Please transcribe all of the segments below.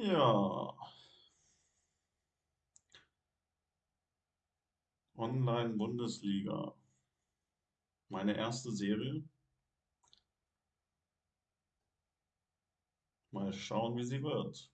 Ja, Online-Bundesliga. Meine erste Serie. Mal schauen, wie sie wird.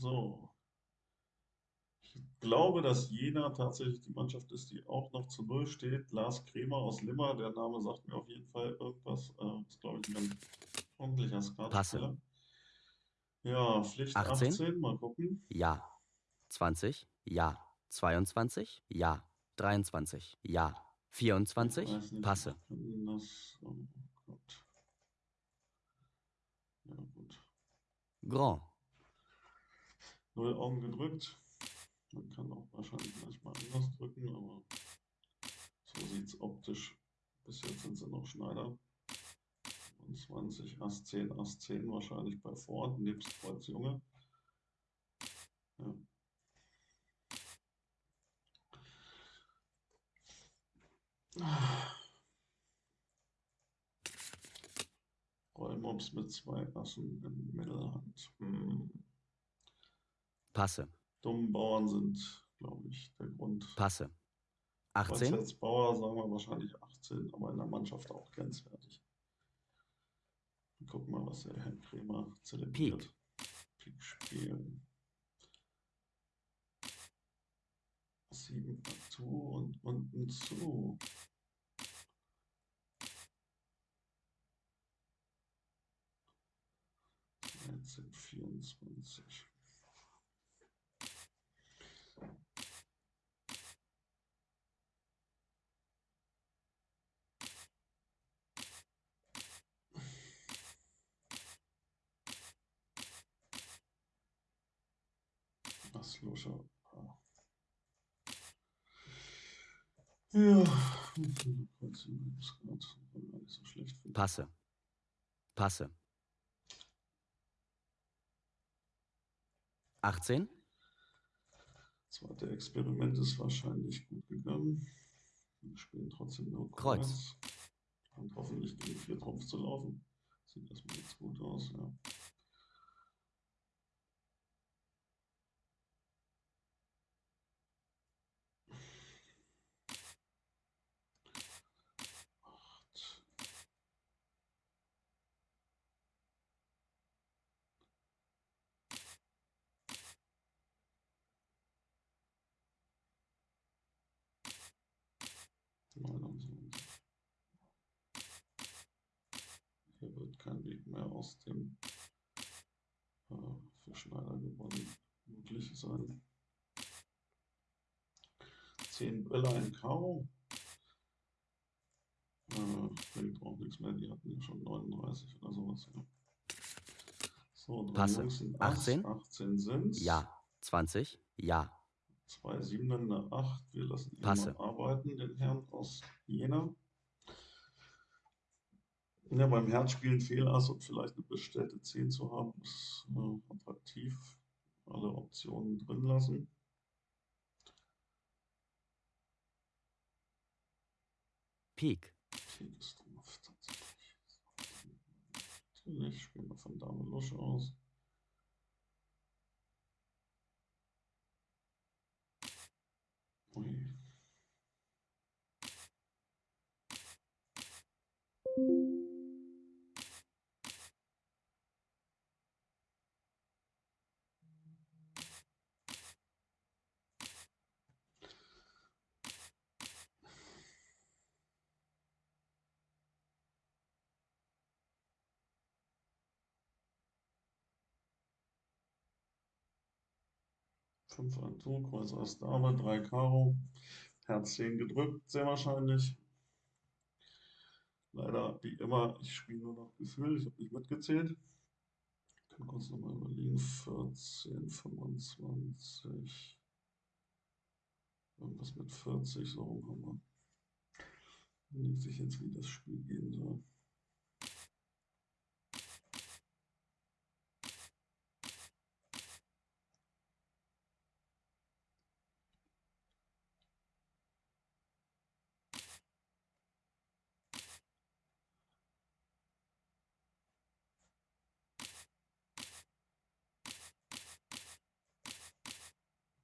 So. Ich glaube, dass Jena tatsächlich die Mannschaft ist, die auch noch zu Null steht. Lars Kremer aus Limmer, der Name sagt mir auf jeden Fall irgendwas. Äh, ist, glaube ich, ein ganz ordentlicher Skatspieler. Ja, Pflicht 18? 18, mal gucken. Ja. 20? Ja. 22? Ja. 23? Ja. Ich 24? weiß nicht, Passe. das. Oh Gott. Ja, gut. Grand. Null Augen gedrückt. Man kann auch wahrscheinlich manchmal anders drücken, aber so sieht es optisch. Bis jetzt sind sie noch Schneider. 25, Ass 10, Ass 10 wahrscheinlich bei Ford, nebst Kreuz Junge. Ja. Rollmops mit zwei Assen in Mittelhand. Hm. Passe dummen Bauern sind, glaube ich, der Grund. Passe. 18? Als Bauer sagen wir wahrscheinlich 18, aber in der Mannschaft auch grenzwertig. Guck mal, was der Herr Kremer zelebriert. Peak. Peak spielen. 7 zu und unten zu. Jetzt sind 24. finde ich. Passe. Passe. 18? Zweite Experiment ist wahrscheinlich gut gegangen. Wir spielen trotzdem nur Kreuz. Kreuz. Und hoffentlich gegen vier Trumpf zu laufen. Sieht erstmal jetzt gut aus, ja. Acht. Neunundzwanzig. Hier wird kein Weg mehr aus dem äh, für Schneider gewonnen möglich sein. 10 Bälle, ein Karo. Äh, bringt auch nichts mehr, die hatten ja schon 39 oder sowas. Ja. So, Passe. Jungs sind Ass, 18? 18 sind's. Ja. 20? Ja. Zwei Siebener, eine Acht. Wir lassen ihn Passe. mal arbeiten, den Herrn aus Jena. Ja, beim Herz spielen Fehlass und vielleicht eine bestellte 10 zu haben, ist äh, attraktiv. Alle Optionen drin lassen. Pik. Pik ist. Natürlich spielen wir von Dame Lusche aus. Ui. 5 Atout, Kreuz Ass Dame, 3 Karo, Herz 10 gedrückt, sehr wahrscheinlich. Leider, wie immer, ich spiele nur noch Gefühl, ich habe nicht mitgezählt. Ich kann kurz nochmal überlegen, 14, 25, irgendwas mit 40, so rum haben wir. Überlegt sich jetzt, wie das Spiel gehen soll.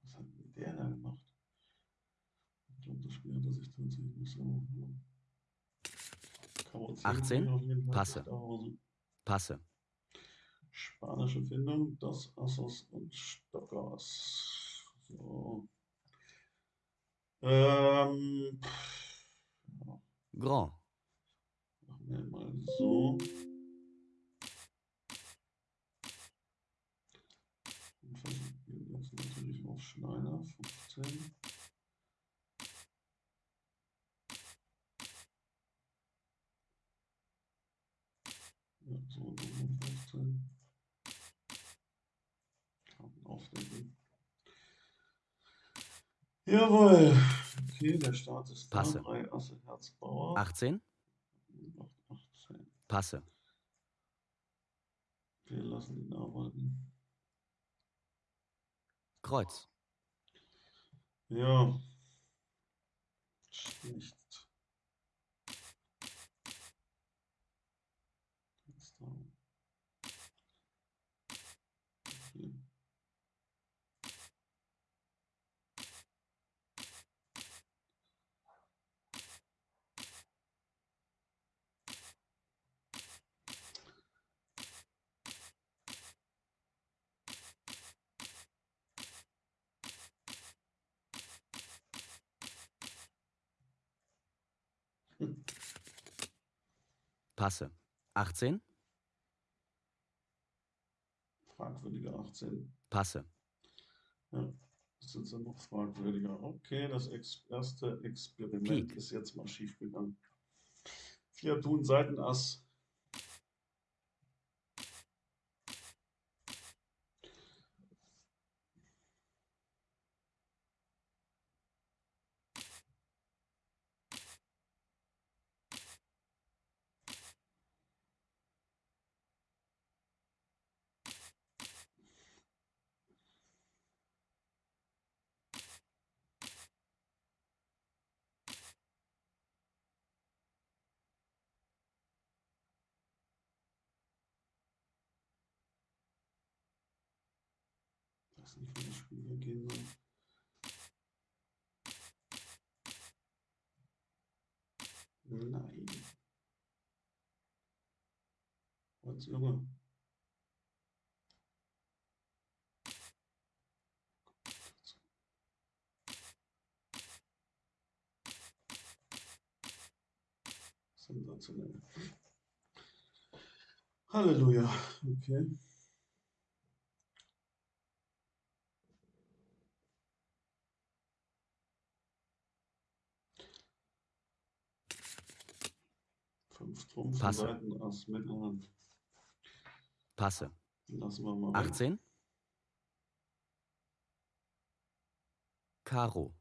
Was hat denn der da gemacht? Hat er sich tatsächlich so. Karo 10 18, auf jeden Fall Passe. Passe. Spanische Findung, das Assos und Stockers. So. Ähm, ja, Grand. machen wir mal so. Und versuchen jetzt natürlich auf Schneider, 15. Ja, so, Nummer 15. Karten aufdecken. Jawohl. Okay, der Start ist da. Passe. 3 Asse, Herz, Bauer. 18. 8, 18. Passe. Wir lassen ihn arbeiten. Kreuz. Ja. Schlecht. Jetzt da. Okay. Passe. 18. Fragwürdige 18. Passe. Ja, das sind dann noch fragwürdiger. Okay, das ex erste Experiment Pik. ist jetzt mal schief gegangen. Vier Tun, Seitenass. Ich hier gehen soll. Nein. Was, Junge? Sensationell. Halleluja. Okay. Fünf Trumpf, Passe. Passe. Lassen wir mal weg. 18. Karo.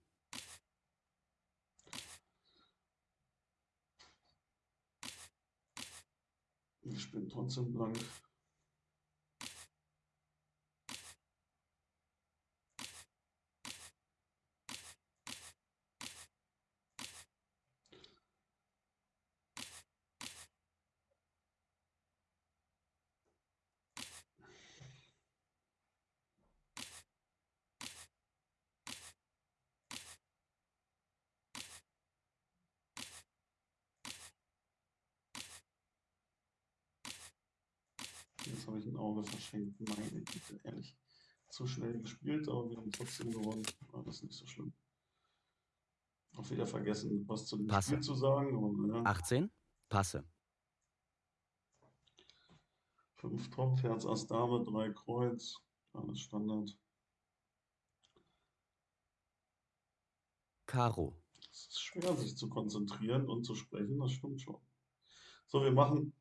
Ich spiele trotzdem blank. Jetzt verschenkt. Meine Güte, ehrlich. Zu schnell gespielt, aber wir haben trotzdem gewonnen. War das nicht so schlimm. Auch wieder vergessen, was zu dem Passe. Spiel zu sagen. Aber naja, 18. Passe. fünf Topf, Herz, Ass, Dame, drei Kreuz. Alles Standard. Karo. Es ist schwer, sich zu konzentrieren und zu sprechen, das stimmt schon. So, wir machen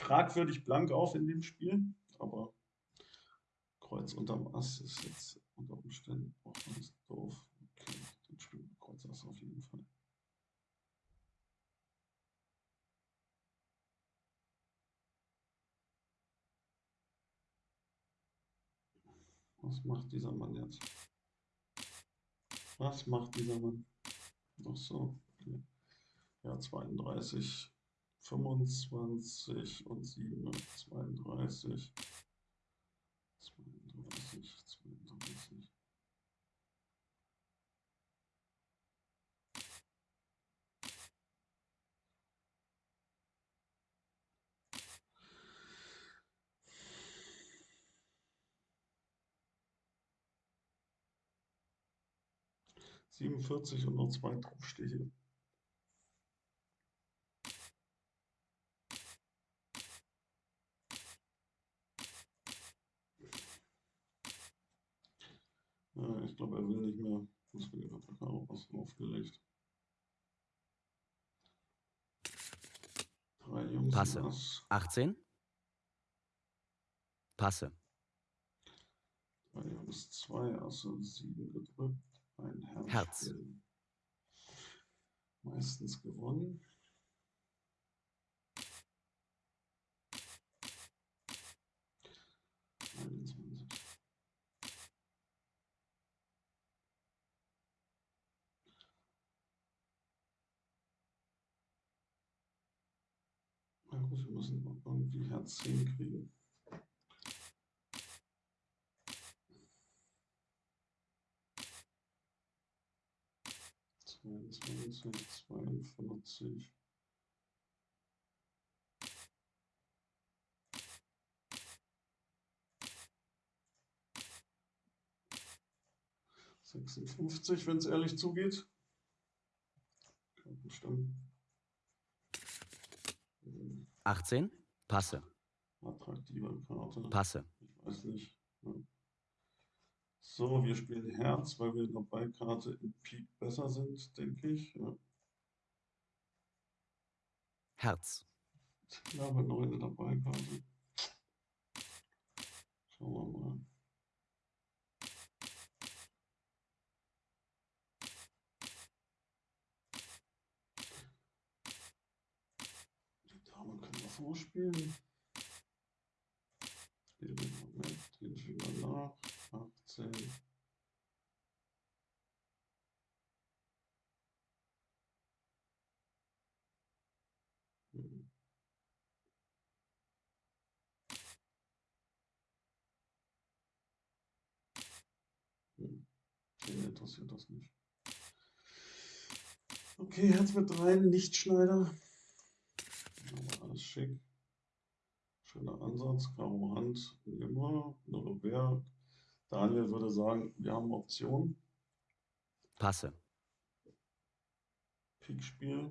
fragwürdig blank auf in dem Spiel, aber Kreuz unterm Ass ist jetzt unter Umständen auch ganz doof. Okay, dann spielen wir Kreuz Ass auf jeden Fall. Was macht dieser Mann jetzt? Was macht dieser Mann? Ach so. Okay. Ja, 32, 25 und 7, 32. 32, 32. Siebenundvierzig und noch zwei Draufstiche. Ja, ich glaube, er will nicht mehr. Das will ich Karo was aufgelegt. Drei Jungs. Passe. Ass. 18. Passe. Drei Jungs, zwei Asse, sieben gedrückt. Ein Herz. Herz. Meistens gewonnen. Einundzwanzig. Gut, wir müssen irgendwie Herz 10 kriegen. Zweiundzwanzig, zweiundvierzig. Sechsundfünfzig, wenn es ehrlich zugeht. Kann bestimmt. Hm, 18. Passe. Attraktive Karte. Passe. Ich weiß nicht. Ja. So, wir spielen Herz, weil wir in der Beikarte in Pik besser sind, denke ich. Ja. Herz. Ich glaube, 9 in der Beikarte. Schauen wir mal. Die Dame wir vorspielen. Den Moment, den schieben wir nach. 18. Hm. Hm. Den interessiert das nicht. Okay, Herz mit rein, Lichtschneider. Alles schick. Schöner Ansatz, Karo Hand, immer, eine Robert. Daniel würde sagen, wir haben Option. Passe. Pik-Spiel,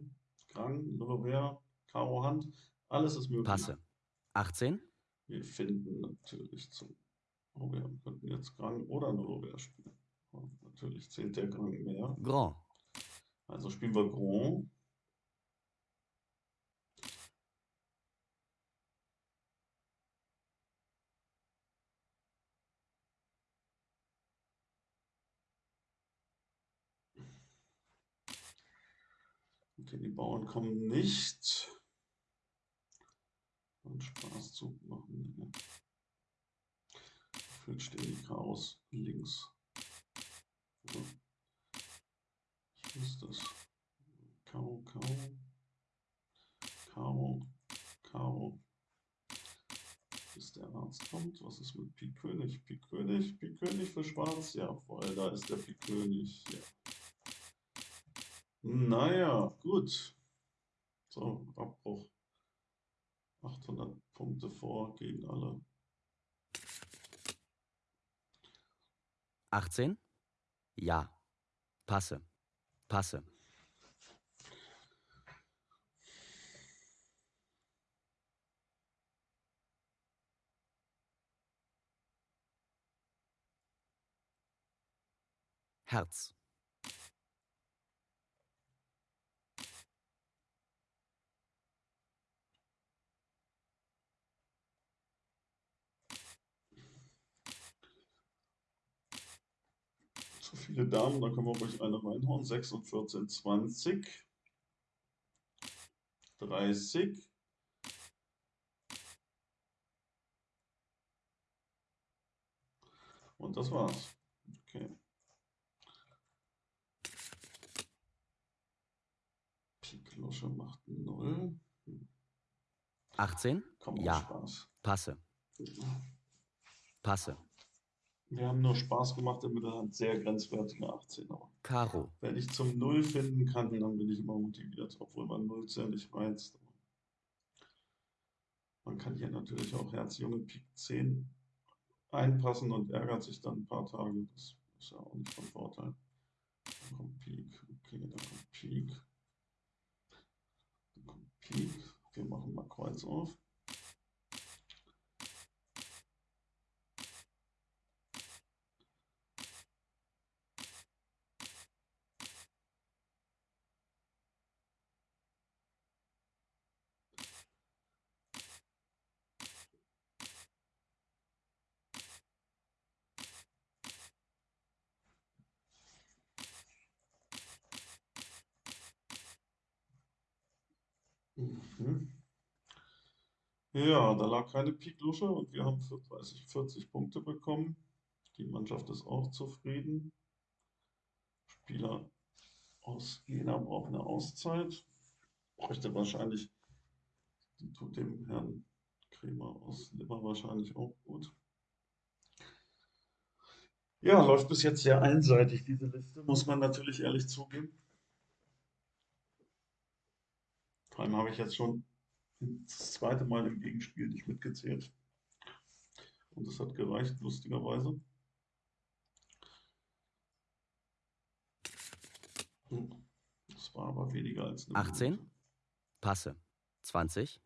Krang, eine Robert, Karo Hand, alles ist möglich. Passe. 18. Wir finden natürlich zum Robert. Wir könnten jetzt Krang oder eine Robert spielen. Und natürlich zählt der Krang mehr. Grand. Also spielen wir Grand. Okay, die Bauern kommen nicht. Und Spaßzug machen. Nee. Gefühlt stehen die Chaos links. Ja. Ich muss das. Karo, Karo. Karo, Karo. Bis der Arzt kommt. Was ist mit Pik König? Pik König, Pik König für Schwarz. Jawohl, da ist der Pik König. Ja. Naja, gut. So, Abbruch. 800 Punkte vor gegen alle. 18. Ja. Passe. Passe. Herz. Viele Damen, da können wir ruhig eine reinhauen. 6 und 14, 20. 30. Und das war's. Okay. Pik Lusche macht 0. 18. Komm, Ja. Spaß. Passe. Passe. Wir haben nur Spaß gemacht, damit er hat sehr grenzwertige 18. Aber Karo. wenn ich zum Null finden kann, dann bin ich immer motiviert, obwohl man Null sehr nicht reizt. Man kann hier natürlich auch Herz Junge Pik 10 einpassen und ärgert sich dann ein paar Tage. Das ist ja auch nicht von Vorteil. Da kommt Pik, okay, da kommt Pik. Da kommt Pik. Wir machen mal Kreuz auf. Mhm. Ja, da lag keine Piklusche und wir haben für 30, 40 Punkte bekommen. Die Mannschaft ist auch zufrieden. Spieler aus Jena braucht eine Auszeit. Bräuchte wahrscheinlich, tut dem Herrn Kremer aus Limmer wahrscheinlich auch gut. Ja, läuft bis jetzt sehr einseitig, diese Liste, muss man natürlich ehrlich zugeben. Vor allem habe ich jetzt schon das zweite Mal im Gegenspiel nicht mitgezählt. Und das hat gereicht, lustigerweise. Hm, Das war aber weniger als eine 18. Minute. Passe. 20.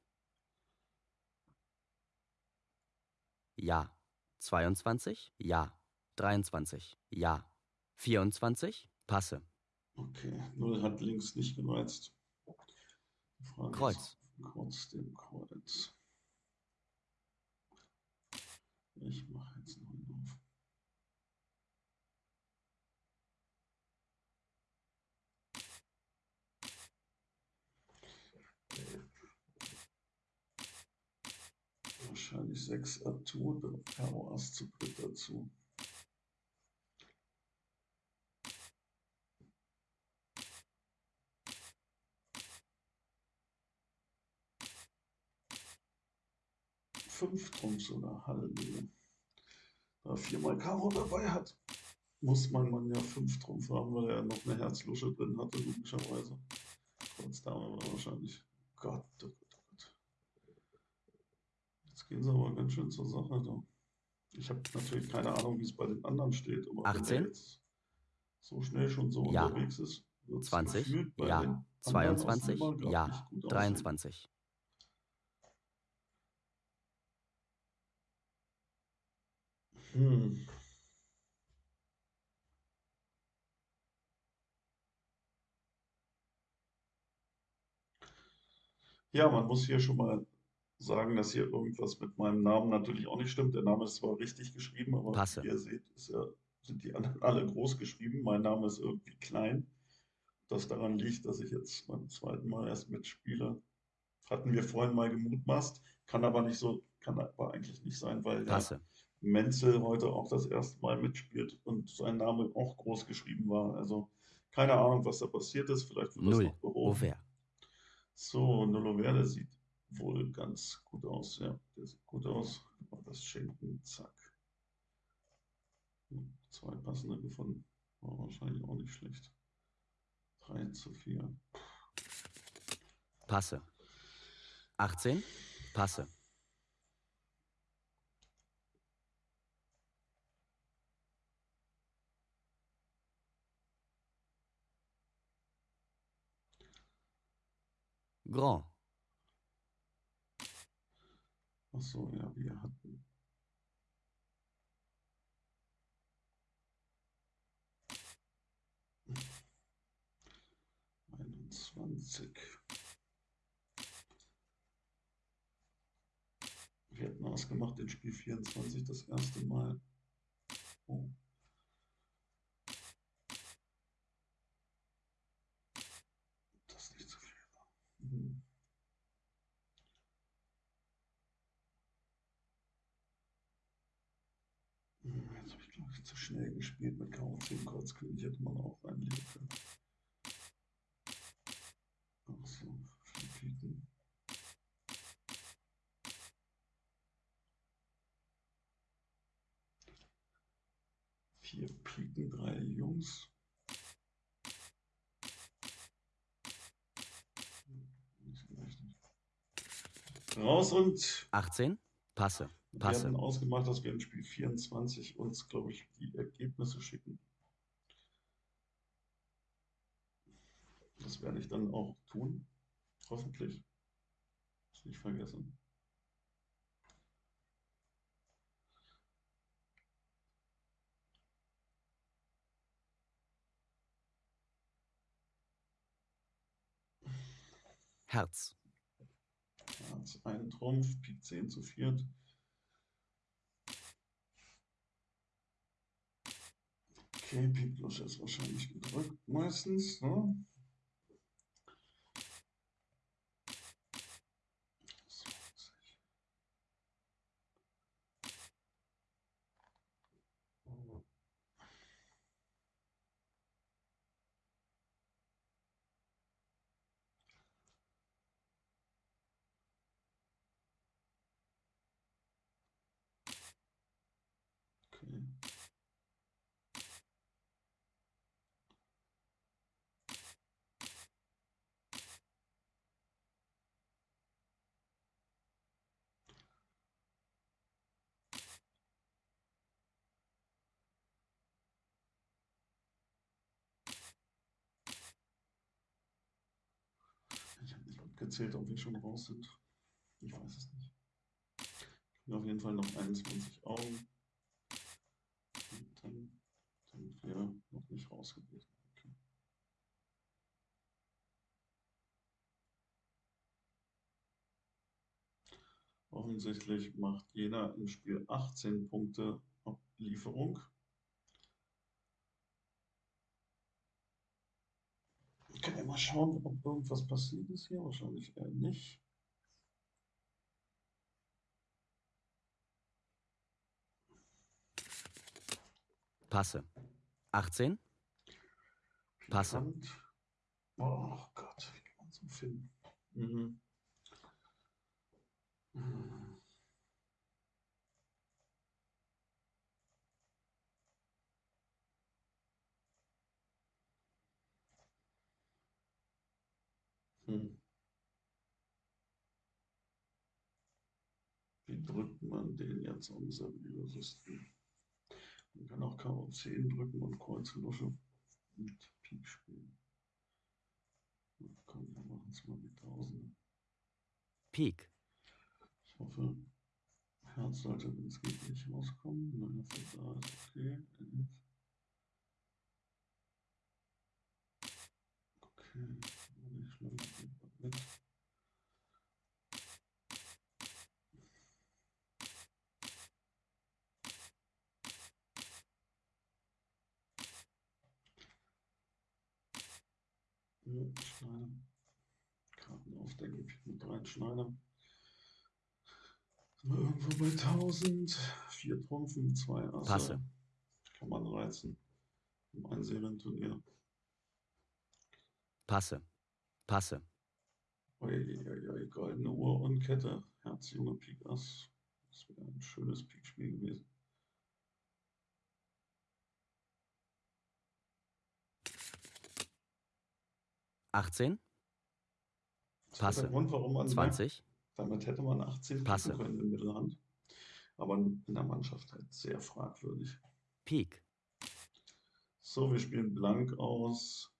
Ja. 22. Ja. 23. Ja. 24. Passe. Okay, Null hat links nicht gereizt. Kreuz. Ist trotzdem Kreuz. Ich mache jetzt Neun auf. Wahrscheinlich 6 Atur, dann Karo Ass zu dritt dazu. Fünf Trumps oder Halleluja. Da er viermal Karo dabei hat, muss mein Mann ja fünf Trumpf haben, weil er noch eine Herzlusche drin hatte, logischerweise. Kreuz Dame war wahrscheinlich. Gott, oh Gott, oh Gott. Jetzt gehen sie aber ganz schön zur Sache da. Ich habe natürlich keine Ahnung, wie es bei den anderen steht, aber wenn 18. er jetzt so schnell schon so Ja. unterwegs ist, wird es 20. gefühlt bei den Ja. anderen aus 22. Limmer grad Ja. nicht gut aussehen. 23. Hm. Ja, man muss hier schon mal sagen, dass hier irgendwas mit meinem Namen natürlich auch nicht stimmt. Der Name ist zwar richtig geschrieben, aber Passe. wie ihr seht, ist ja, sind die anderen alle groß geschrieben. Mein Name ist irgendwie klein. Das daran liegt, dass ich jetzt beim zweiten Mal erst mitspiele. Hatten wir vorhin mal gemutmaßt, kann aber nicht so, kann aber eigentlich nicht sein, weil ja Passe. Menzel heute auch das erste Mal mitspielt und sein Name auch groß geschrieben war. Also keine Ahnung, was da passiert ist. Vielleicht wird das Null. noch behoben. Auvert. So, Nulloverde sieht wohl ganz gut aus. Ja, der sieht gut aus. Das Schenken, zack. Hm, Zwei passende gefunden. War wahrscheinlich auch nicht schlecht. 3 zu 4. Passe. 18. Passe. Grand. Achso, ja, wir hatten. Einundzwanzig. Wir hatten ausgemacht in Spiel 24 das erste Mal. Oh. viel zu schnell gespielt mit Karo 10 Kreuzkönig hätte man auch können. Ach so, vier Piken. Vier Piken, drei Jungs. Raus und 18, passe, wir passe, hatten ausgemacht, dass wir in Spiel 24 uns, glaube ich, die Ergebnisse schicken. Das werde ich dann auch tun. Hoffentlich. Ist nicht vergessen. Herz, Herz, ein Trumpf, Pik 10 zu viert. Okay, Pik Lusch ist wahrscheinlich gedrückt, meistens, ne? So, Okay. Mitgezählt, ob wir schon raus sind. Ich weiß es nicht. Ich habe auf jeden Fall noch 21 Augen. Und dann sind wir noch nicht raus gewesen. Offensichtlich macht jeder im Spiel 18 Punkte Lieferung. Können wir mal schauen, ob irgendwas passiert ist hier? Wahrscheinlich eher nicht. passe, 18, Passe. Pikant. Oh Gott, wie kann man so finden? Mhm. Mhm. Hm. Wie drückt man den jetzt am Serviersystem? Man kann auch Karo 10 drücken und Kreuz Lusche und Pik spielen. Na, Komm, wir machen es mal mit 1000. Pik, Ich hoffe, Herz sollte, wenn es geht, nicht rauskommen. Nein, das ist da, okay. Okay, Schneider. Karten aufdecken, mit rein, Schneider. Irgendwo bei 1000. Vier Trumpfen, zwei Asse. Passe. Kann man reizen. Im Einserienturnier. passe, passe, Uiuiui, goldene Uhr und Kette. Herz, Junge, Pik, Ass. Das wäre ein schönes Pikspiel gewesen. achtzehn, Passe. Grund, warum man sagt, 20, damit hätte man 18 Passe. können in Mittelhand. Aber in der Mannschaft halt sehr fragwürdig. Pik, So, wir spielen blank aus.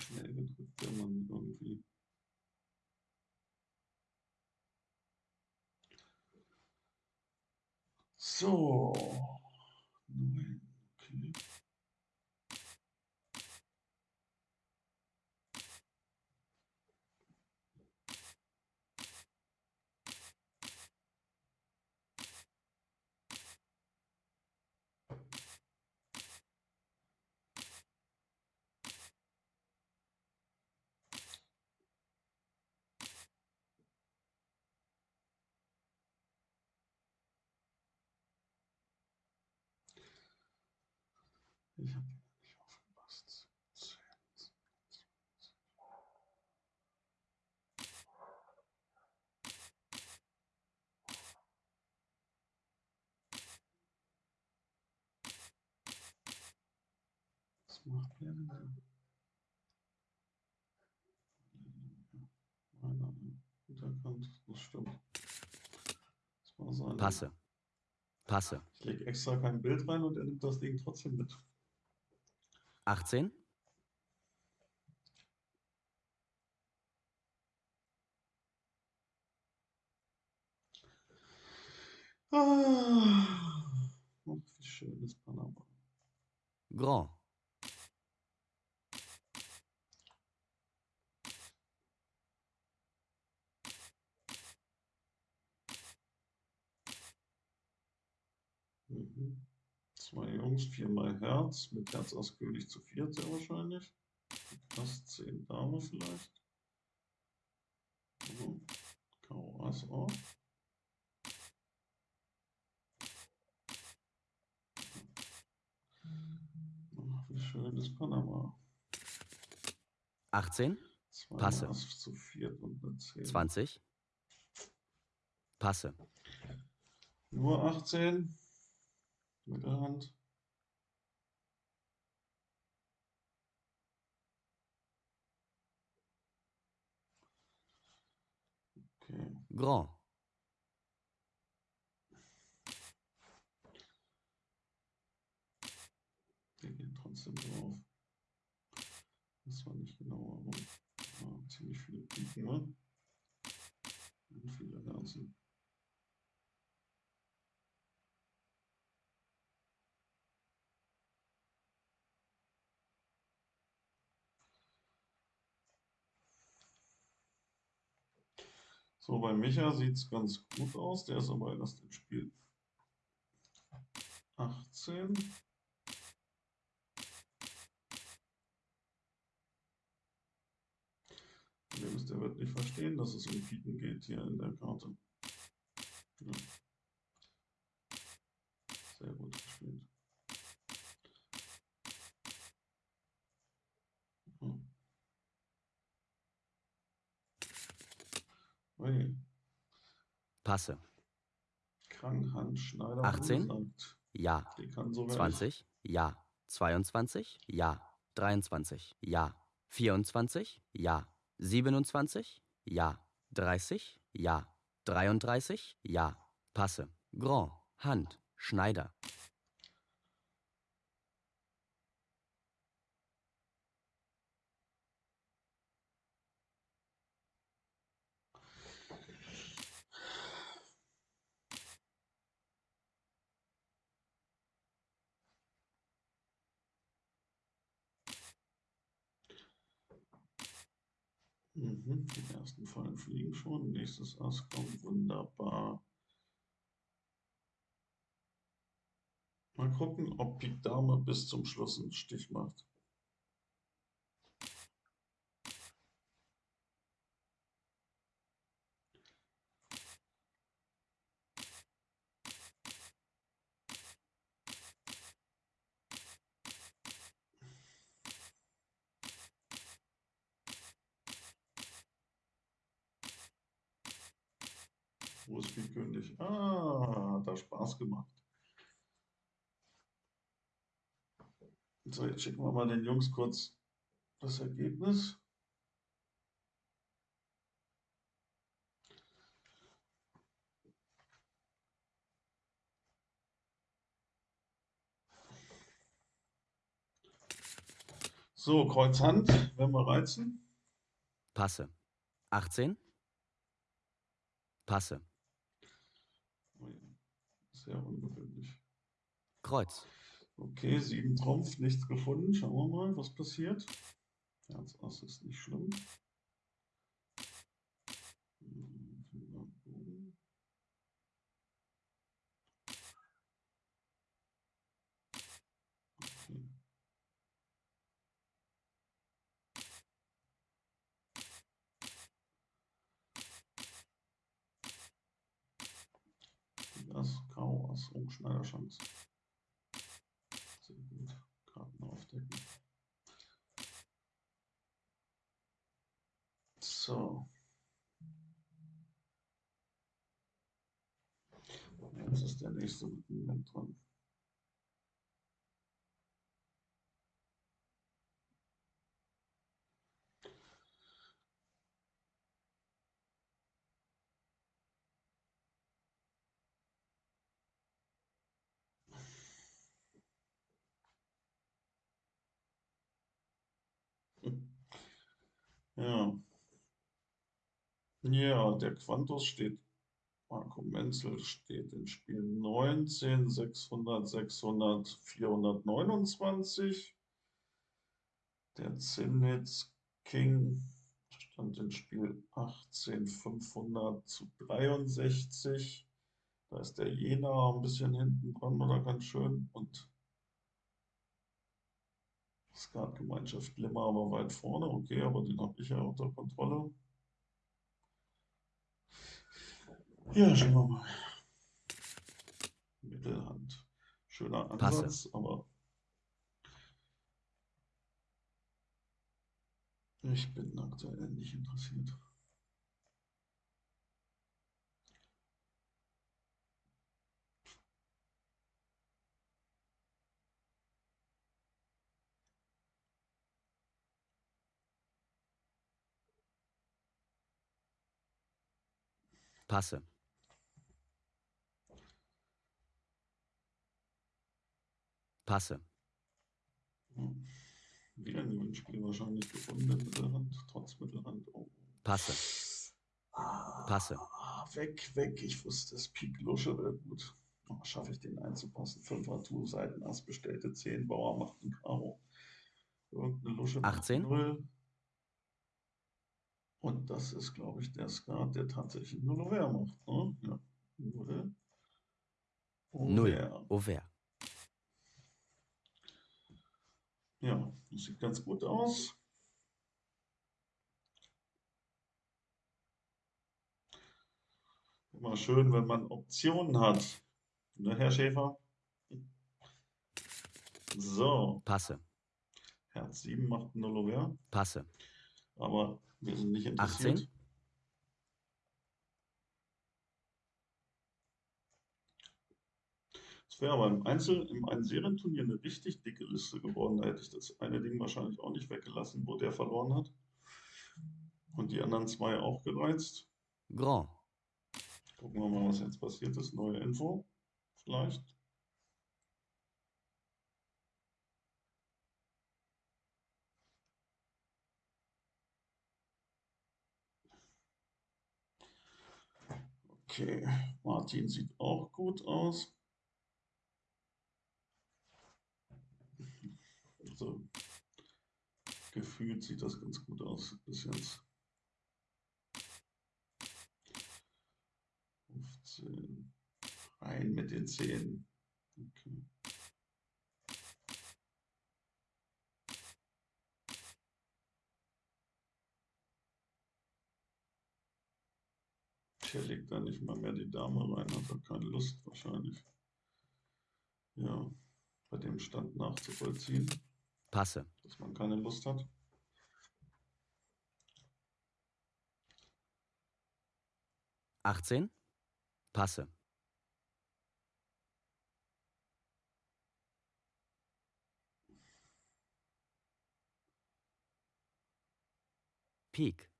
Schnell gedrückt, der Mann irgendwie. So. Neun. Okay. Macht der denn da? Meiner Hinterkant, das stimmt. Das war seine. Passe. Passe. Ich lege extra kein Bild rein und er nimmt das Ding trotzdem mit. 18. Ah, ach, wie schön ist Panama. Grand. Mhm. Zwei Jungs, viermal Herz, mit Herz aus König zu viert sehr wahrscheinlich. Ass 10 Dame vielleicht. Mhm. Karo Ass auch. Ach, wie schön ist Panama. 18. Zwei Passe. Ass zu viert und eine 10. 20. Passe. Nur 18. Mittelhand. Okay. Grand. Der geht trotzdem drauf. Das war nicht genau warum. Ja, ziemlich viele Piken, ne? Und viele Herzen. So, bei Micha sieht es ganz gut aus. Der ist aber erst im Spiel 18. Problem ist, der wird nicht verstehen, dass es um Piken geht hier in der Karte. Ja. Sehr gut gespielt. Hm. Ui, Passe. Krankhand, Schneider, 18? ungesagt. Ja. Sogar 20. Ja. 22. Ja. 23. Ja. 24. Ja. 27. Ja. 30. Ja. 33. Ja. Passe. Grand. Hand. Schneider. Mhm, die ersten Fallen fliegen schon. Nächstes Ass kommt wunderbar. Mal gucken, ob Pik Dame bis zum Schluss einen Stich macht. Wo ist Pik König? Ah, hat da Spaß gemacht. So, jetzt schicken wir mal den Jungs kurz das Ergebnis. So, Kreuz Hand, wenn wir reizen. Passe. 18. Passe. Ui, Sehr ungewöhnlich. Kreuz. Okay, sieben Trumpf, nichts gefunden. Schauen wir mal, was passiert. Herz Ass ist nicht schlimm Fünfer Bogen. Okay. Pik Ass, Karo Ass und Schneiderchance. Sehr gut. Karten So. Jetzt ist der nächste Moment dran. Ja. Ja, der Quantus steht, Marco Menzel steht in Spiel 19, 600, 600, 429. Der Zinnitz King stand in Spiel 18, 500 zu 63. Da ist der Jena ein bisschen hinten dran oder ganz schön und Skatgemeinschaft Limmer aber weit vorne, okay, aber den habe ich ja unter Kontrolle. Ja, schauen wir mal. Mittelhand. Schöner Ansatz, Passe. aber ich bin aktuell nicht interessiert. Passe. Passe. Wieder ein Gewinnspiel wahrscheinlich gefunden in Mittelhand, trotz Mittelhand. Oh. Passe. Ah, Passe. Weg, weg. Ich wusste, es Pik Lusche wäre gut. Oh, Schaffe ich den einzupassen? 5er Tour, Seiten Ass, bestellte 10, Bauer macht ein Karo. Irgendeine Lusche macht 18. 0. Und das ist, glaube ich, der Skat, der tatsächlich 0 Over macht. Ne? Ja. 0 Null. Over. Over. Ja, das sieht ganz gut aus. Immer schön, wenn man Optionen hat. Ne, Herr Schäfer? So, Passe. Herz 7 macht 0 Over, Passe. aber wir sind nicht interessiert. 18. Es wäre aber im Einzel, im einen Serienturnier eine richtig dicke Liste geworden. Da hätte ich das eine Ding wahrscheinlich auch nicht weggelassen, wo der verloren hat. Und die anderen zwei auch gereizt. Grand. Gucken wir mal, was jetzt passiert ist. Neue Info. Vielleicht. Okay, Martin sieht auch gut aus. Also, gefühlt sieht das ganz gut aus bis jetzt. 15. Rein mit den 10. Okay. Hier legt da nicht mal mehr die Dame rein, hat er keine Lust wahrscheinlich. Ja, bei dem Stand nachzuvollziehen, Passe. dass man keine Lust hat. Achtzehn. Passe. Pik.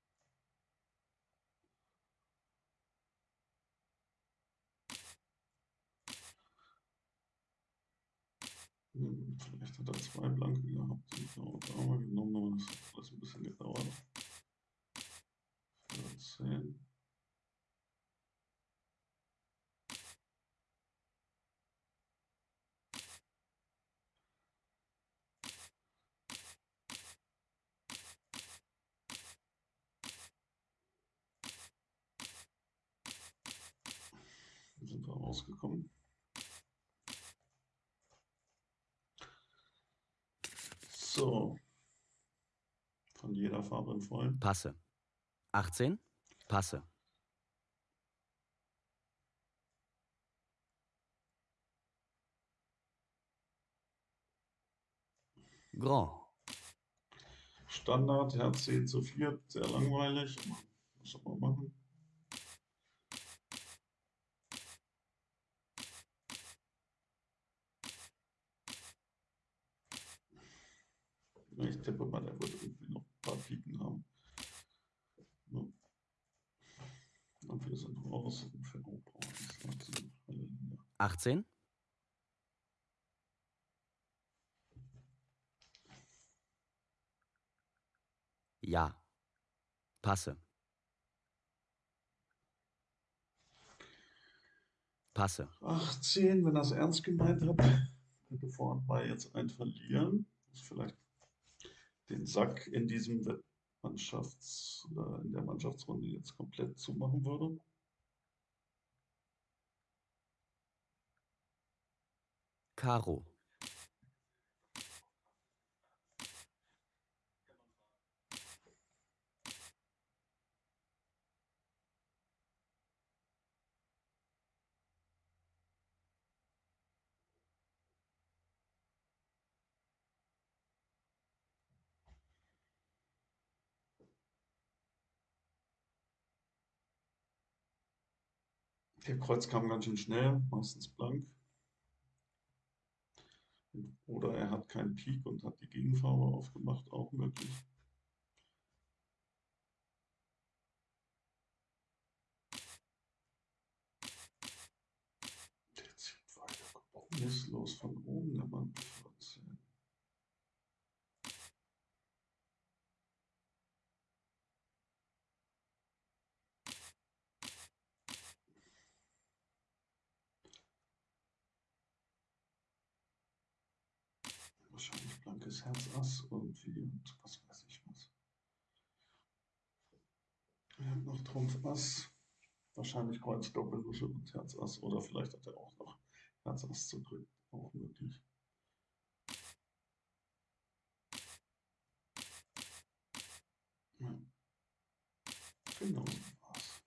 Hat er zwei Blanke gehabt und eine Dame genommen, aber das hat alles ein bisschen gedauert. 14. Sind wir rausgekommen. So. Von jeder Farbe im Vollen. Passe. 18. Passe. Grand. Standard, Herz 10 zu 4, sehr langweilig. Was soll man machen? Ich tippe mal, der wird Piken haben. Ja. Und wir sind raus. Ferro Halleluja. 18, ja. Passe. Passe. 18, wenn er es ernst gemeint hat, könnte vorne bei jetzt ein verlieren. Muss vielleicht den Sack in diesem Mannschafts- oder in der Mannschaftsrunde jetzt komplett zumachen würde. Karo. Der Kreuz kam ganz schön schnell, meistens blank. Oder er hat keinen Pik und hat die Gegenfarbe aufgemacht, auch möglich. Der zieht weiter kompromisslos von oben, der Mann 14. Wahrscheinlich blankes Herz Ass irgendwie und was weiß ich was. Er hat noch Trumpf Ass. Wahrscheinlich Kreuz Doppellusche und Herz Ass. Oder vielleicht hat er auch noch Herz Ass zu drücken. Auch möglich. Ja. Genau so war's.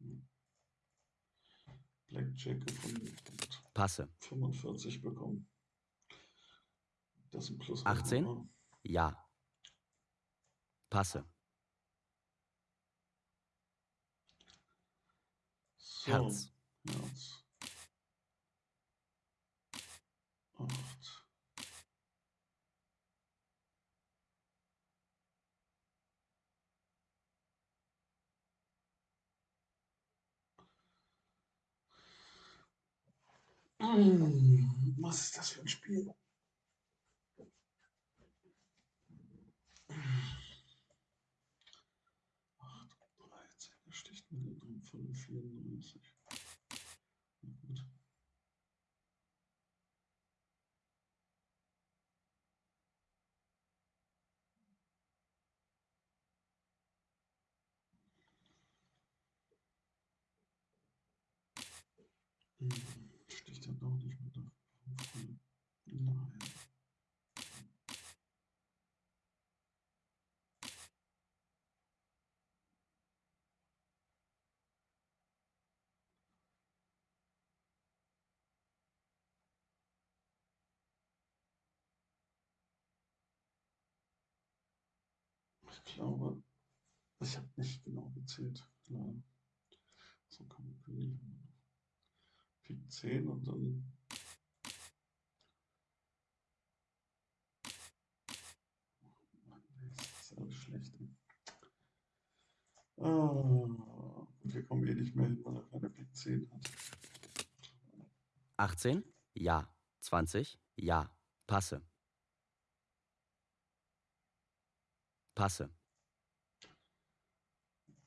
Ja. Blackjack gefunden und Passe. 45 bekommen. Das ist ein Plus. 18? Ja. Passe. So, Herz. Herz. Acht. Mm, Was ist das für ein Spiel? Acht, dreizehn, da sticht mir der drin von 34. Na gut. Hm, Sticht er doch nicht mit der 5. Nein. Ich glaube, ich habe nicht genau gezählt. Leider. So kann man König. Pik 10 und dann. Mann, Das ist alles schlecht. Ah, und wir kommen eh nicht mehr hin, weil er keine Pik 10 hat. 18? Ja. 20? Ja. Passe. Passe.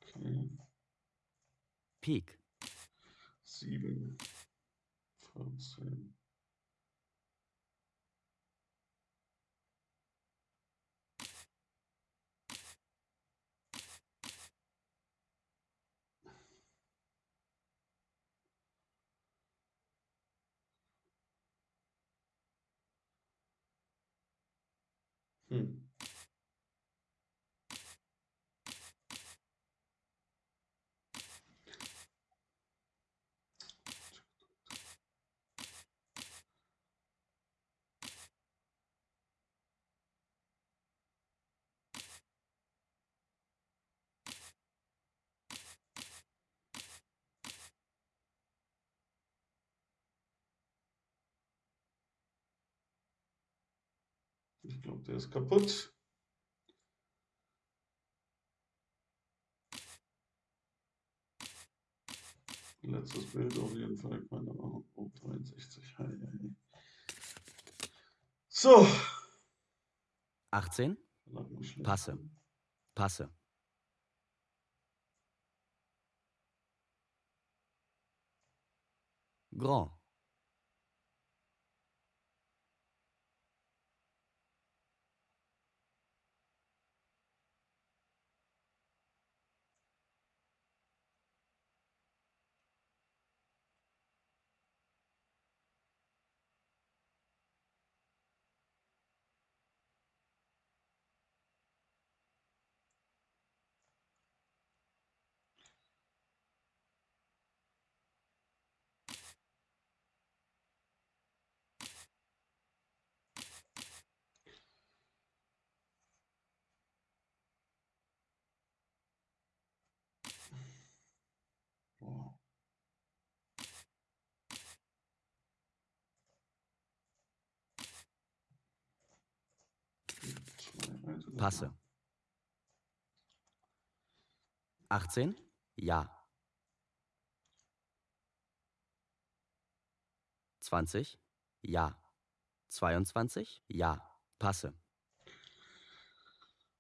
Okay. Pik. 7, 14. Hm. Ich glaube, der ist kaputt. Letztes Bild auf jeden Fall, keine Ahnung. Oh, 63. Hei, hei. So. 18, Lag mir schlecht. Passe. passe. Grand, Passe. Sachen. 18, ja. 20, ja. 22, ja. Passe.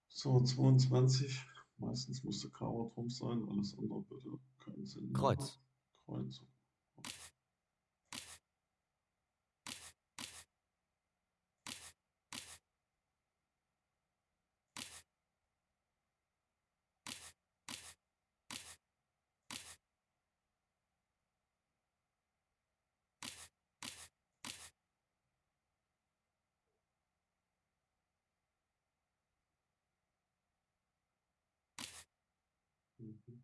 So, 22. Meistens musste Karo drum sein, alles andere würde keinen Sinn. Kreuz. Kreuz. Mhm.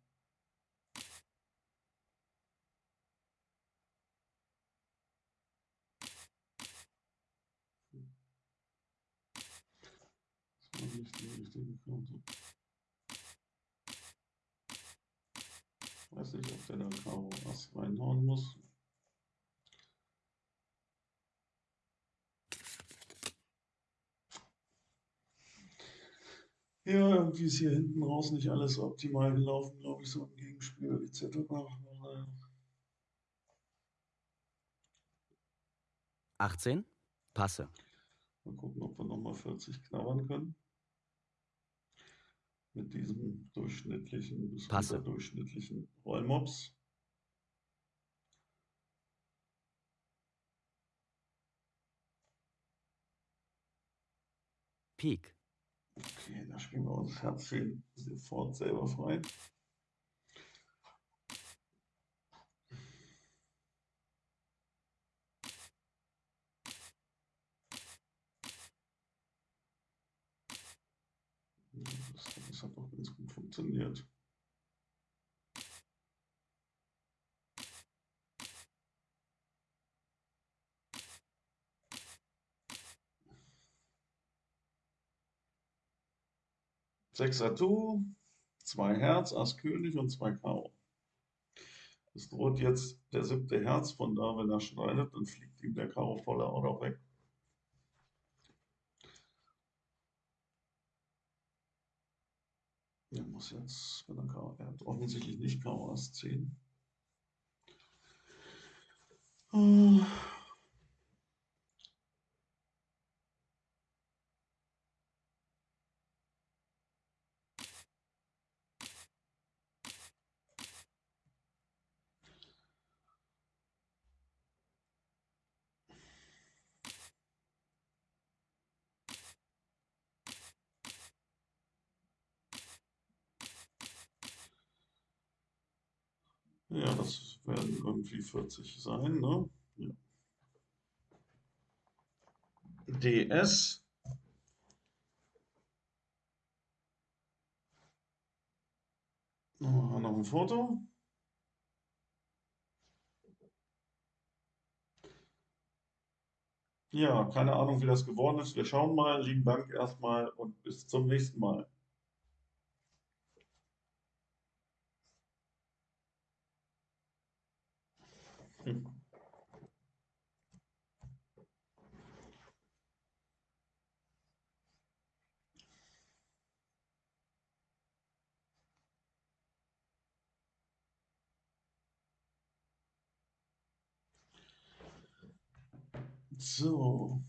Das war richtige Karte. Weiß nicht, ob der da Karo Ass reinhauen muss. Ja, irgendwie ist hier hinten raus nicht alles optimal gelaufen, glaube ich, so im Gegenspiel etc. Naja. 18, passe. Mal gucken, ob wir nochmal 40 knabbern können. Mit diesem durchschnittlichen bis Passe. durchschnittlichen Rollmops. Pik, Okay, da spielen wir uns Herz 10 sofort selber frei. Ja, Das, das hat doch ganz gut funktioniert. Sechs Atout, zwei Herz, Ass König und zwei Karo. Es droht jetzt der siebte Herz, von da, wenn er schneidet, dann fliegt ihm der Karo voller noch weg. Er muss jetzt, wenn er er hat offensichtlich nicht Karo Ass 10. Äh, Ja, das werden irgendwie 40 sein, ne? Ja. DS. Noch ein Foto. Ja, keine Ahnung, wie das geworden ist. Wir schauen mal. Lieben Dank erstmal und bis zum nächsten Mal. So.